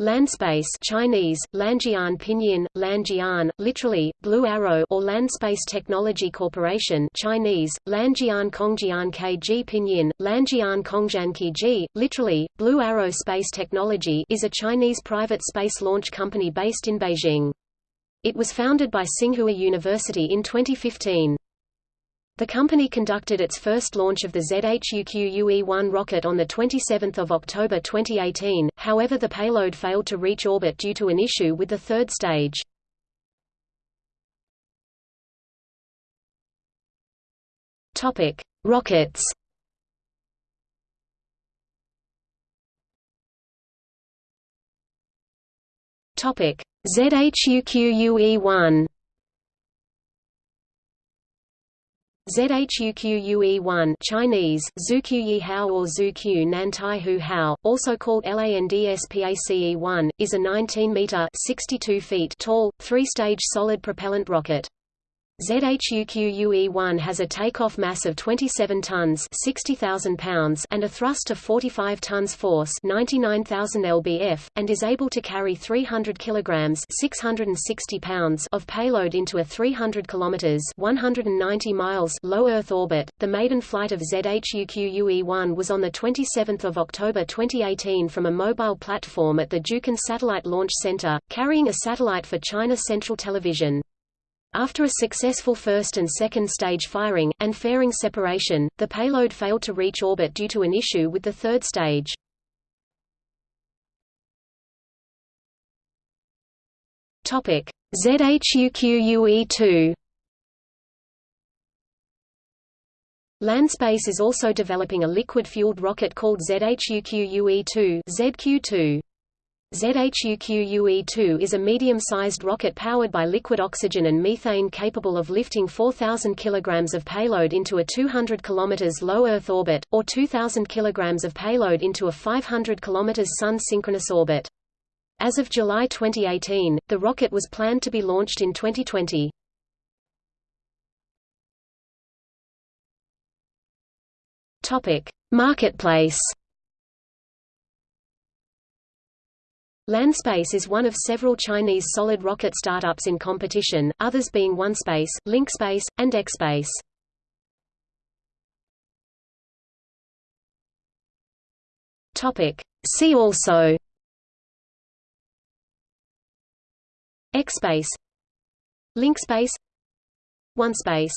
Landspace Chinese, Lanjian Pinyin, Lanjian, literally, Blue Arrow or Landspace Technology Corporation Chinese, Lanjian Kongjian Kg Pinyin, Lanjian Kongjian Kg, literally, Blue Arrow Space Technology is a Chinese private space launch company based in Beijing. It was founded by Tsinghua University in 2015. The company conducted its first launch of the ZHUQUE-1 rocket on 27 October 2018, however the payload failed to reach orbit due to an issue with the third stage. Rockets ZHUQUE-1 ZHUQUE-1 Chinese, Zhuqiyi Hao or Zhuqiu Nantai Hu Hao, also called LANDSPACE-1, is a 19-meter (62 feet) tall, three-stage solid propellant rocket. ZHUQUE-1 has a takeoff mass of 27 tons 60,000 pounds and a thrust of 45 tons force 99,000 lbf, and is able to carry 300 kilograms 660 pounds of payload into a 300 kilometers 190 miles low Earth orbit. The maiden flight of ZHUQUE-1 was on the 27th of October 2018 from a mobile platform at the Jiuquan Satellite Launch Center, carrying a satellite for China Central Television. After a successful first and second stage firing, and fairing separation, the payload failed to reach orbit due to an issue with the third stage. ZHUQUE-2 Landspace is also developing a liquid-fueled rocket called ZHUQUE-2 ZQ2. ZHUQUE-2 is a medium-sized rocket powered by liquid oxygen and methane capable of lifting 4,000 kg of payload into a 200 km low Earth orbit, or 2,000 kg of payload into a 500 km Sun-synchronous orbit. As of July 2018, the rocket was planned to be launched in 2020. Marketplace Landspace is one of several Chinese solid rocket startups in competition, others being OneSpace, LinkSpace, and XSpace. Topic. See also XSpace LinkSpace OneSpace